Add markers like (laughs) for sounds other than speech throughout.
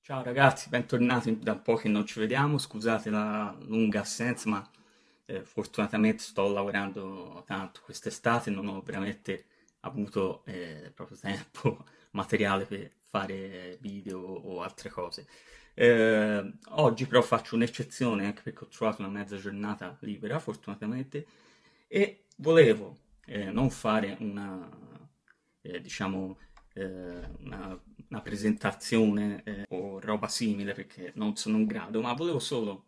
Ciao ragazzi, bentornati da un po' che non ci vediamo, scusate la lunga assenza, ma eh, fortunatamente sto lavorando tanto quest'estate, non ho veramente avuto eh, proprio tempo (laughs) materiale per fare video o altre cose. Eh, oggi però faccio un'eccezione anche perché ho trovato una mezza giornata libera, fortunatamente, e volevo eh, non fare una, eh, diciamo, eh, una, una, presentazione eh, o roba simile perché non sono in grado, ma volevo solo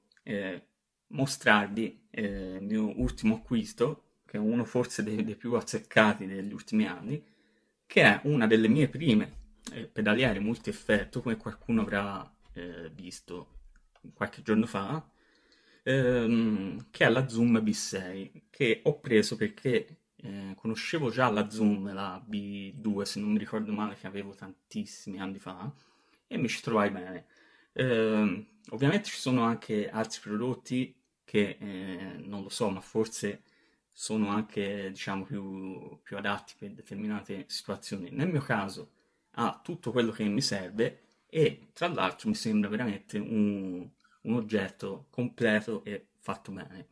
mostrarvi eh, il mio ultimo acquisto, che è uno forse dei, dei, più azzeccati degli ultimi anni, che è una delle mie prime eh, pedaliere multi-effetto, come qualcuno avrà eh, visto qualche giorno fa, ehm, che è la Zoom B6, che ho preso perché eh, conoscevo già la Zoom, la B2 se non mi ricordo male, che avevo tantissimi anni fa, e mi ci trovai bene. Eh, ovviamente ci sono anche altri prodotti che eh, non lo so, ma forse sono anche diciamo più, più adatti per determinate situazioni. Nel mio caso ha tutto quello che mi serve e tra l'altro mi sembra veramente un, un oggetto completo e fatto bene.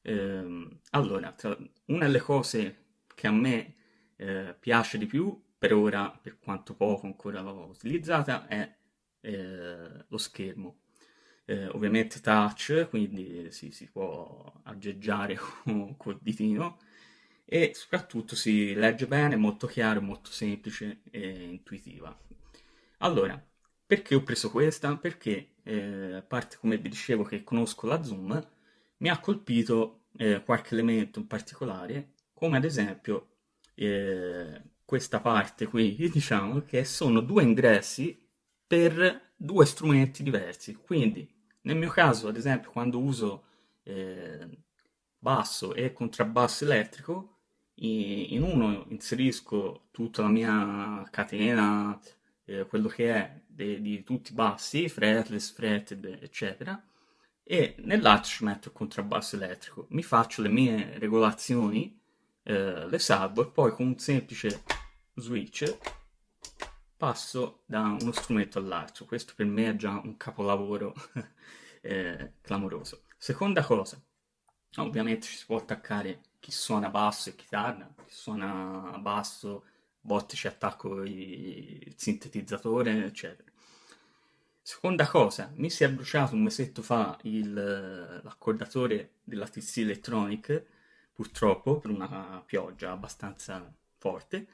Eh, allora, tra, una delle cose che a me eh, piace di più, per ora, per quanto poco ancora l'ho utilizzata, è eh, lo schermo. Eh, ovviamente touch, quindi si, si può aggeggiare (laughs) col ditino, e soprattutto si legge bene, molto chiaro, molto semplice e intuitiva. Allora, perché ho preso questa? Perché, eh, a parte come vi dicevo che conosco la Zoom, mi ha colpito eh, qualche elemento in particolare, come ad esempio eh, questa parte qui, (laughs) diciamo, che sono due ingressi per due strumenti diversi. Quindi, nel mio caso, ad esempio, quando uso eh, basso e contrabbasso elettrico, in uno inserisco tutta la mia catena, eh, quello che è de, di tutti i bassi, fretless, fretted, eccetera, e nell'altro ci metto il contrabbasso elettrico. Mi faccio le mie regolazioni, eh, le salvo e poi con un semplice switch passo da uno strumento all'altro. Questo per me è già un capolavoro (laughs) eh, clamoroso. Seconda cosa, ovviamente ci si può attaccare chi suona basso e chitarra, chi suona basso, botte ci attacco il sintetizzatore, eccetera. Seconda cosa, mi si è bruciato un mesetto fa l'accordatore della TC Electronic, purtroppo per una pioggia abbastanza forte,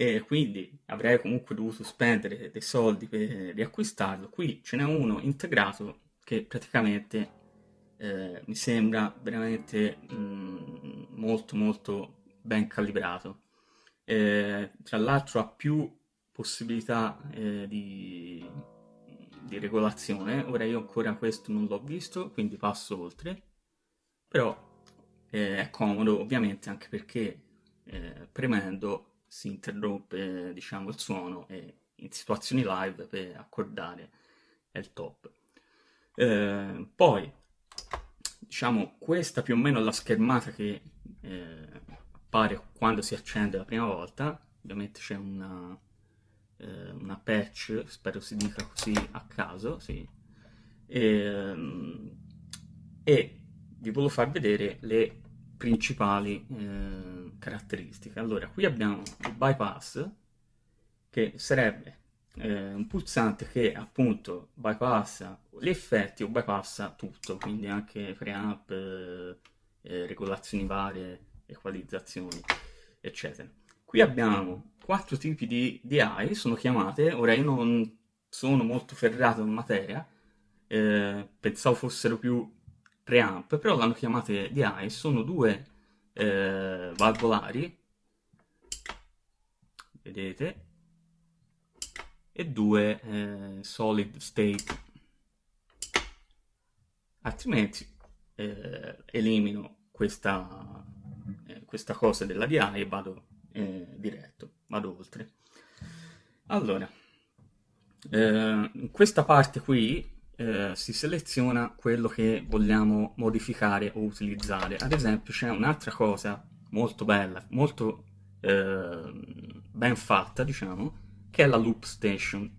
e quindi avrei comunque dovuto spendere dei soldi per riacquistarlo. Qui ce n'è uno integrato che praticamente eh, mi sembra veramente mh, mm, molto molto ben calibrato. Eh, tra l'altro ha più possibilità eh, di di regolazione, ora io ancora questo non l'ho visto, quindi passo oltre, però eh, è comodo ovviamente anche perché eh, premendo si interrompe diciamo il suono e in situazioni live per accordare è il top. Eh, poi diciamo questa più o meno è la schermata che eh, appare quando si accende la prima volta, ovviamente c'è una eh, una patch, spero si dica così a caso, sì. e, ehm, e vi volevo far vedere le principali eh, caratteristiche. Allora, qui abbiamo il bypass, che sarebbe eh, un pulsante che appunto bypassa gli effetti o bypassa tutto, quindi anche preamp, eh, eh, regolazioni varie, equalizzazioni, eccetera. Qui abbiamo quattro tipi di DI, sono chiamate, ora io non sono molto ferrato in materia, eh, pensavo fossero più preamp, però l'hanno chiamate DI, sono due eh, valvolari, vedete, e due eh, solid state, altrimenti eh, elimino questa questa cosa della DI e vado eh, diretto, vado oltre. Allora, eh, in questa parte qui eh, si seleziona quello che vogliamo modificare o utilizzare. Ad esempio c'è un'altra cosa molto bella, molto eh, ben fatta, diciamo, che è la loop station.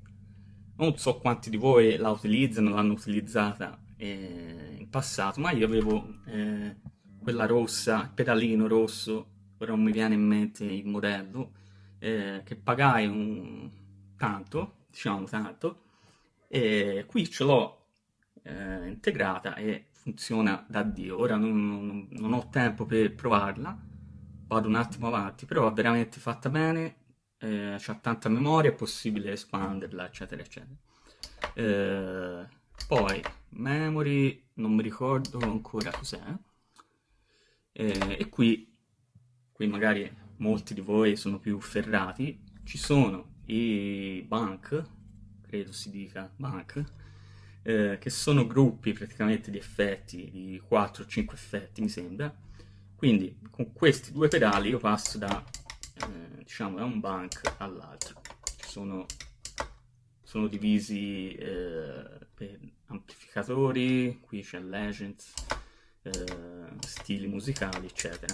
Non so quanti di voi la utilizzano, l'hanno utilizzata eh, in passato, ma io avevo eh, quella rossa, il pedalino rosso, ora non mi viene in mente il modello, eh, che pagai un tanto, diciamo tanto, e qui ce l'ho eh, integrata e funziona da Dio. Ora non, non, ho tempo per provarla, vado un attimo avanti, però è veramente fatta bene, eh, c'ha tanta memoria, è possibile espanderla, eccetera, eccetera. Eh, poi, memory, non mi ricordo ancora cos'è, eh, e qui, qui magari molti di voi sono più ferrati, ci sono i bank, credo si dica bank, eh, che sono gruppi praticamente di effetti, di 4-5 effetti mi sembra, quindi con questi due pedali io passo da, eh, diciamo, da un bank all'altro, sono, sono divisi eh, per amplificatori, qui c'è Legends, eh, stili musicali, eccetera.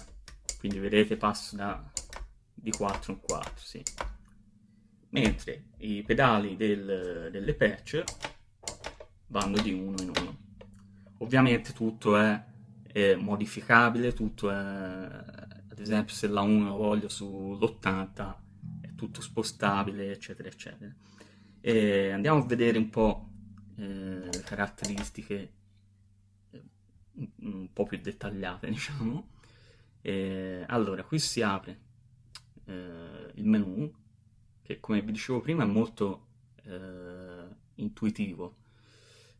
Quindi vedete passo da di 4 in 4, sì. Mentre i pedali del, delle patch vanno di uno in uno. Ovviamente tutto è, è modificabile, tutto è, ad esempio se la 1 la voglio sull'80 è tutto spostabile, eccetera, eccetera. E andiamo a vedere un po' eh, le caratteristiche un po' più dettagliate, (laughs) diciamo. E, allora, qui si apre eh, il menu, che come vi dicevo prima è molto eh, intuitivo.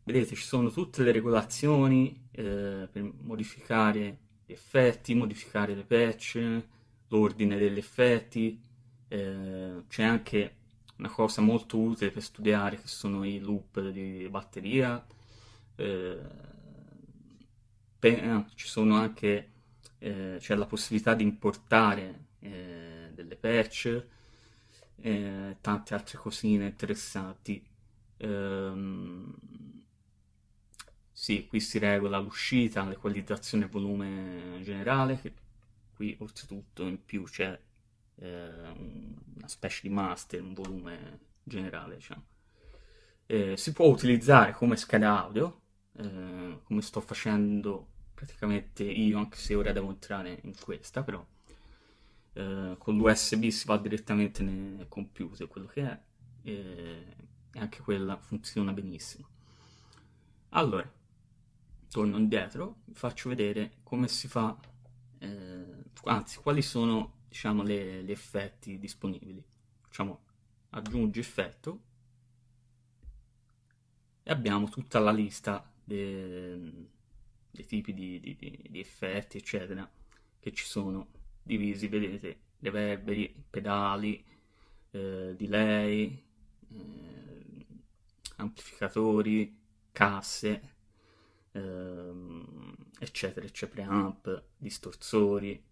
Vedete, ci sono tutte le regolazioni eh, per modificare gli effetti, modificare le patch, l'ordine degli effetti, eh, c'è anche una cosa molto utile per studiare che sono i loop di batteria, eh, eh, ci sono anche, eh, c'è la possibilità di importare delle patch, eh, tante altre cosine interessanti. Ehm, sì, qui si regola l'uscita, l'equalizzazione e volume generale, che qui oltretutto in più c'è eh, una specie di master, un volume generale, diciamo. Eh, si può utilizzare come scheda audio, eh, come sto facendo praticamente io, anche se ora devo entrare in questa, però eh, con l'USB si va direttamente nel computer, quello che è, e, e anche quella funziona benissimo. Allora, torno indietro, vi faccio vedere come si fa, eh, anzi, quali sono, diciamo, le, gli effetti disponibili. Facciamo aggiungi effetto e abbiamo tutta la lista dei, dei tipi di, di, di, effetti, eccetera, che ci sono divisi, vedete, reverberi, pedali, eh, delay, eh, amplificatori, casse, ehm, eccetera, eccetera, preamp, distorsori.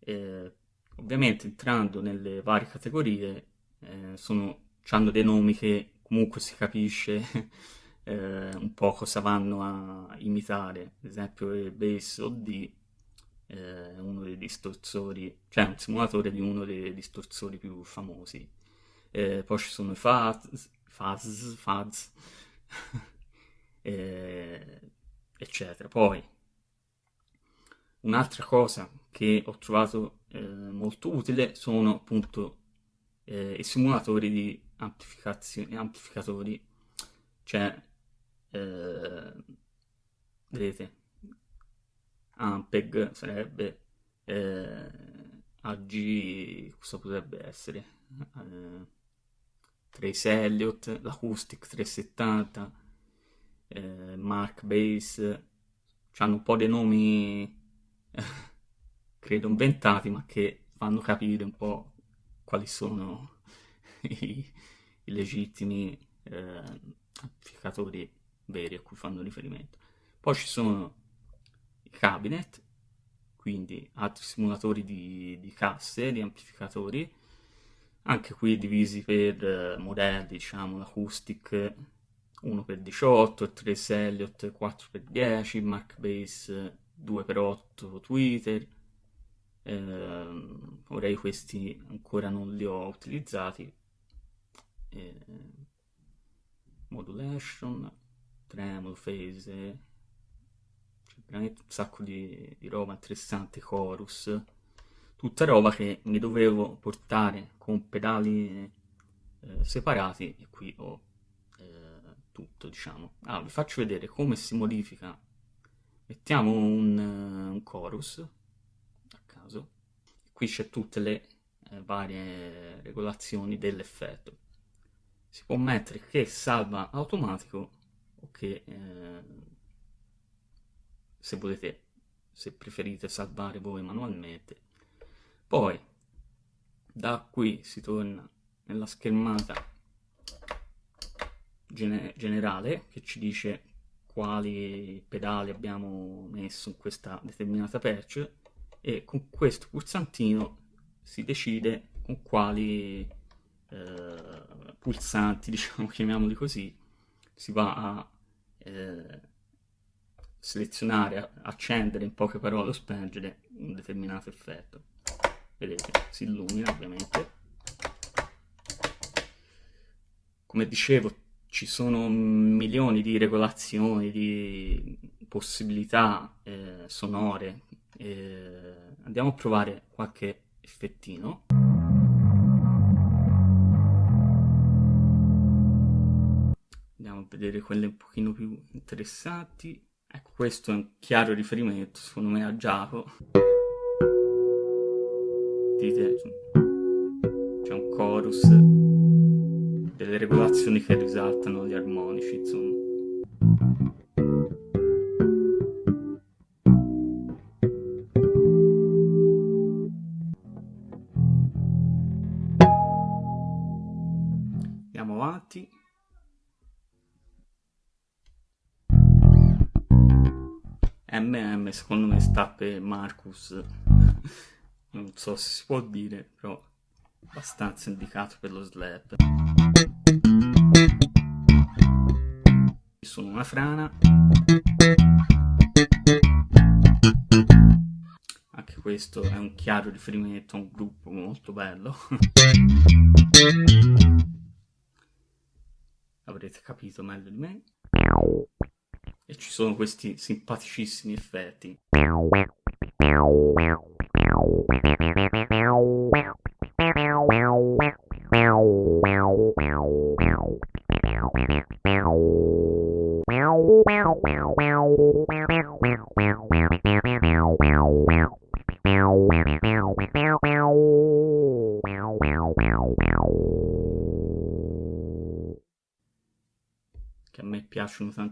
Eh, ovviamente entrando nelle varie categorie eh, sono, hanno dei nomi che comunque si capisce (laughs) eh, un po' cosa vanno a imitare, ad esempio il bass OD eh, uno dei distorsori, cioè un simulatore di uno dei distorsori più famosi. Eh, poi ci sono i fuzz, fuzz, fuzz (laughs) eh, eccetera. Poi un'altra cosa che ho trovato eh, molto utile sono appunto eh, i simulatori di amplificatori, cioè eh, vedete Ampeg sarebbe eh, AG cosa potrebbe essere eh, Trace Elliott l'Acoustic 370 eh, Mark Bass hanno un po' dei nomi (laughs) credo inventati ma che fanno capire un po' quali sono (laughs) i, i legittimi eh, amplificatori veri a cui fanno riferimento. Poi ci sono cabinet, quindi altri simulatori di, di casse, di amplificatori, anche qui divisi per eh, modelli, diciamo, l'acoustic 1x18, 3 Elliott 4x10, Mark Base 2x8 Twitter, eh, ora questi ancora non li ho utilizzati, eh, modulation, tremolo, phase, veramente un sacco di, di roba interessante, chorus, tutta roba che mi dovevo portare con pedali eh, separati e qui ho eh, tutto, diciamo. Ah, vi faccio vedere come si modifica. Mettiamo un, uh, un chorus a caso. Qui c'è tutte le eh, varie regolazioni dell'effetto. Si può mettere che salva automatico o che eh, se volete, se preferite salvare voi manualmente. Poi da qui si torna nella schermata gene generale che ci dice quali pedali abbiamo messo in questa determinata patch e con questo pulsantino si decide con quali eh, pulsanti, (laughs) diciamo, chiamiamoli così, si va a eh, selezionare, accendere in poche parole o spengere un determinato effetto. Vedete, si illumina ovviamente. Come dicevo, ci sono milioni di regolazioni, di possibilità eh, sonore. Eh, andiamo a provare qualche effettino. Andiamo a vedere quelle un pochino più interessanti. Ecco, questo è un chiaro riferimento, secondo me, a Giacomo. Dite, c'è un chorus, delle regolazioni che risaltano gli armonici, insomma. Secondo me sta per Marcus, non so se si può dire, però abbastanza indicato per lo slap. Sono una frana. Anche questo è un chiaro riferimento a un gruppo molto bello. Avrete capito meglio di me e ci sono questi simpaticissimi effetti. Che a me piacciono tantissimo.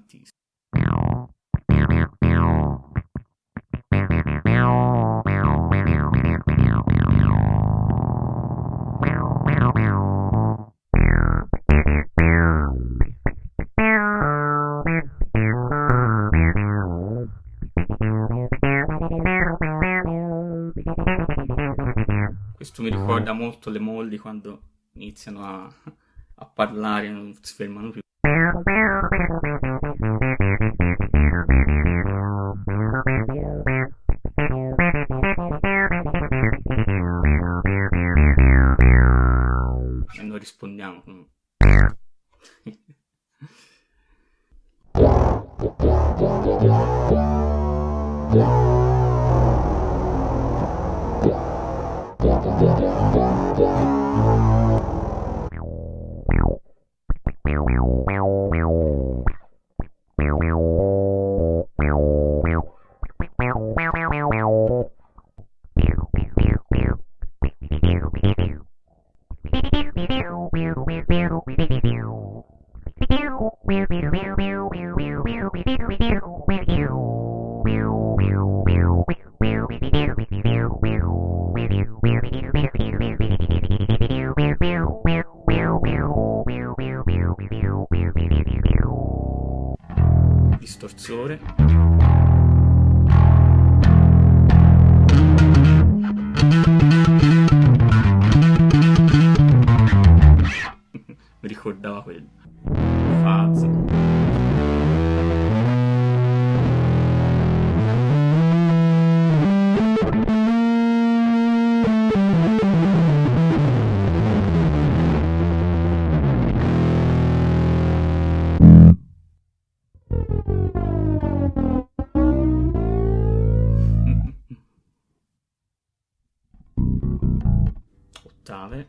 Mi ricorda molto le molli quando iniziano a, a parlare non si fermano più. Distorsore ottave.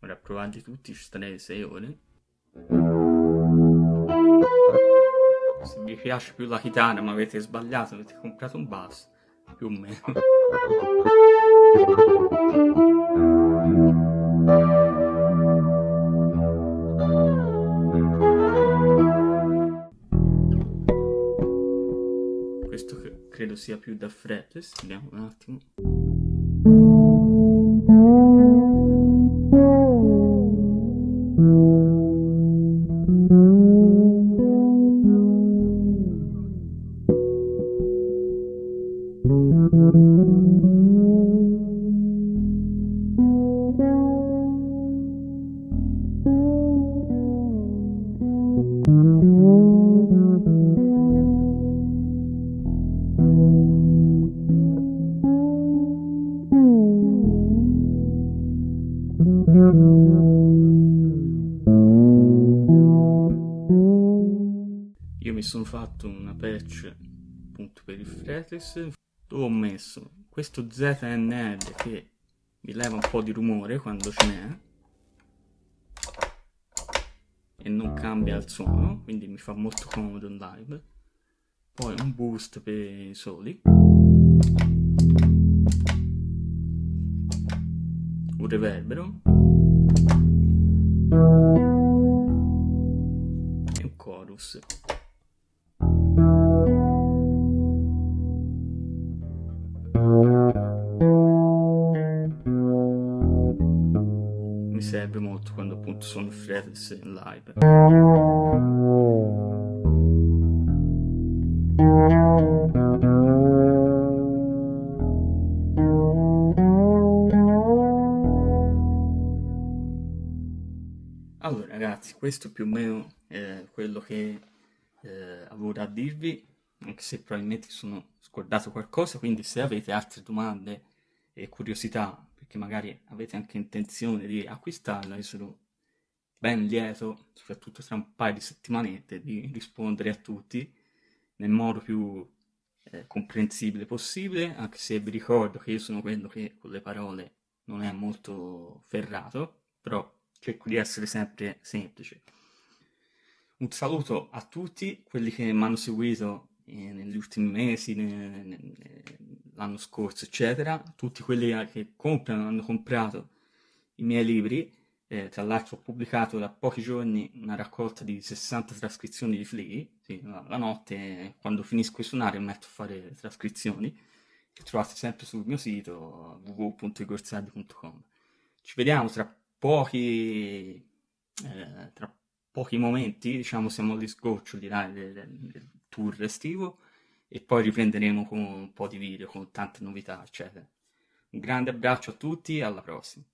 Ora provati tutti ci starei 6 ore. Se vi piace più la chitarra ma avete sbagliato, avete comprato un basso, più o meno. Credo sia più da fretless, vediamo un attimo. Patch appunto per il fretless dove ho messo questo ZNL che mi leva un po' di rumore quando ce n'è. E non cambia il suono quindi mi fa molto comodo in live. Poi un boost per i soli. Un reverbero. E un chorus serve molto quando appunto sono fretless in live. Allora ragazzi questo più o meno è quello che eh, avevo da dirvi anche se probabilmente sono scordato qualcosa quindi se avete altre domande e curiosità perché magari avete anche intenzione di acquistarla io sono ben lieto soprattutto tra un paio di settimanette di rispondere a tutti nel modo più eh, comprensibile possibile anche se vi ricordo che io sono quello che con le parole non è molto ferrato però cerco di essere sempre semplice. Un saluto a tutti quelli che mi hanno seguito eh, negli ultimi mesi, l'anno scorso, eccetera, tutti quelli che comprano, hanno comprato i miei libri, eh, tra l'altro ho pubblicato da pochi giorni una raccolta di 60 trascrizioni di Flea, sì, la, la, notte quando finisco di suonare metto a fare trascrizioni, che trovate sempre sul mio sito www.igorsardi.com. Ci vediamo tra pochi, eh, tra pochi momenti, diciamo siamo agli sgoccioli dai, del, del tour estivo e poi riprenderemo con un po' di video, con tante novità, eccetera. Un grande abbraccio a tutti alla prossima.